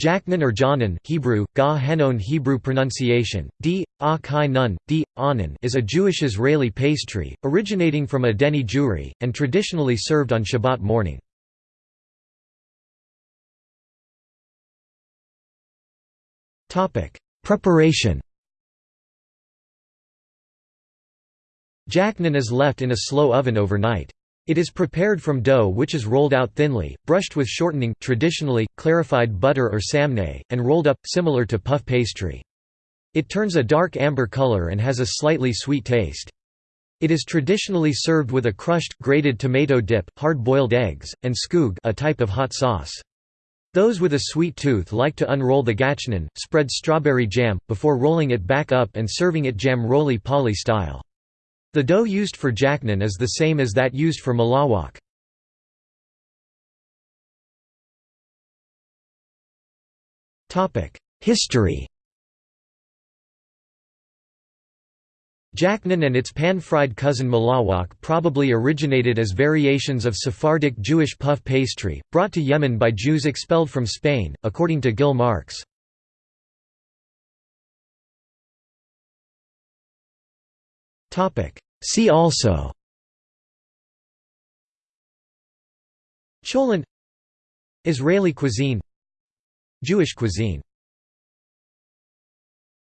Jachnun or Janan Hebrew, Ga Henon Hebrew pronunciation, D, A Kai Nun, D, Anan is a Jewish-Israeli pastry, originating from Adeni Jewry, and traditionally served on Shabbat morning. Preparation Jachnun is left in a slow oven overnight. It is prepared from dough which is rolled out thinly, brushed with shortening traditionally, clarified butter or samneh, and rolled up, similar to puff pastry. It turns a dark amber color and has a slightly sweet taste. It is traditionally served with a crushed, grated tomato dip, hard-boiled eggs, and skhug a type of hot sauce. Those with a sweet tooth like to unroll the jachnun, spread strawberry jam, before rolling it back up and serving it jam roly-poly style. The dough used for jachnun is the same as that used for malawach. History Jachnun and its pan-fried cousin malawach probably originated as variations of Sephardic Jewish puff pastry, brought to Yemen by Jews expelled from Spain, according to Gil Marks. See also. Cholent Israeli cuisine. Jewish cuisine